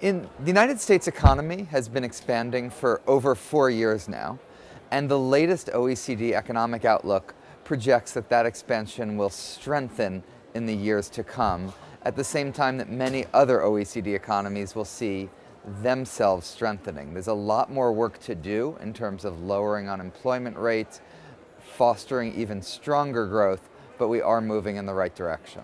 In the United States economy has been expanding for over four years now, and the latest OECD economic outlook projects that that expansion will strengthen in the years to come, at the same time that many other OECD economies will see themselves strengthening. There's a lot more work to do in terms of lowering unemployment rates, fostering even stronger growth, but we are moving in the right direction.